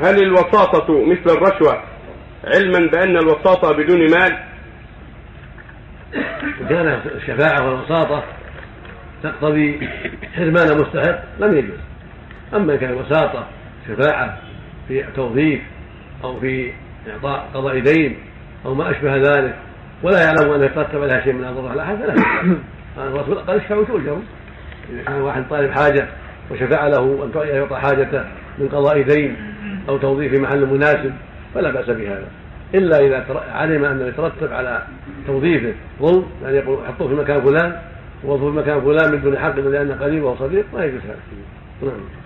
هل الوساطة مثل الرشوة علما بأن الوساطة بدون مال؟ كان الشفاعة والوساطة تقتضي حرمان مستحق لم يجوز. أما إن كان الوساطة شفاعة في توظيف أو في إعطاء قضاء دين أو ما أشبه ذلك ولا يعلم أن يترتب عليها شيء من الضرر على أحد فلا الرسول قال اشفعوا تؤجروا إذا كان واحد طالب حاجة وشفع له أن يعطى حاجته من قضاء دين أو توظيف محل مناسب فلا بأس بهذا. إلا إذا علم أن يترتب على توظيفه. ظلم يعني يقول حطوه في مكان فلان وظف في مكان فلان من دون حق لأنه قريب أو صديق ما يجوز هذا. نعم.